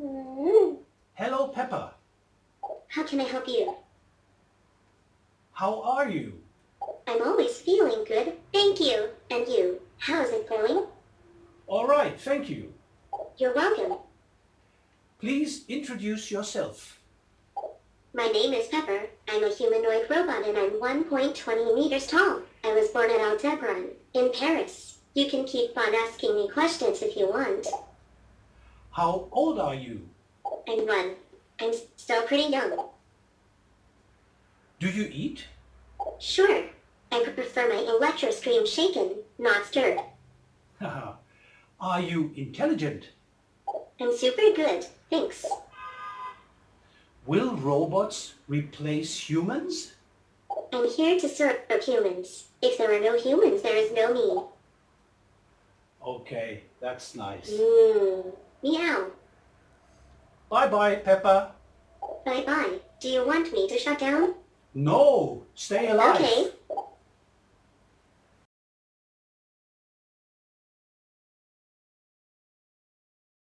Mm-hmm. Hello, Pepper. How can I help you? How are you? I'm always feeling good. Thank you. And you? How's it going? All right, thank you. You're welcome. Please introduce yourself. My name is Pepper. I'm a humanoid robot and I'm 1.20 meters tall. I was born at Aldebaran, in Paris. You can keep on asking me questions if you want. How old are you? I'm one. I'm still pretty young. Do you eat? Sure. I prefer my electro stream shaken, not stirred. are you intelligent? I'm super good, thanks. Will robots replace humans? I'm here to serve humans. If there are no humans, there is no me. Okay, that's nice. Mmm. Meow. Bye-bye, Pepper. Bye-bye. Do you want me to shut down? No, stay alive. Okay.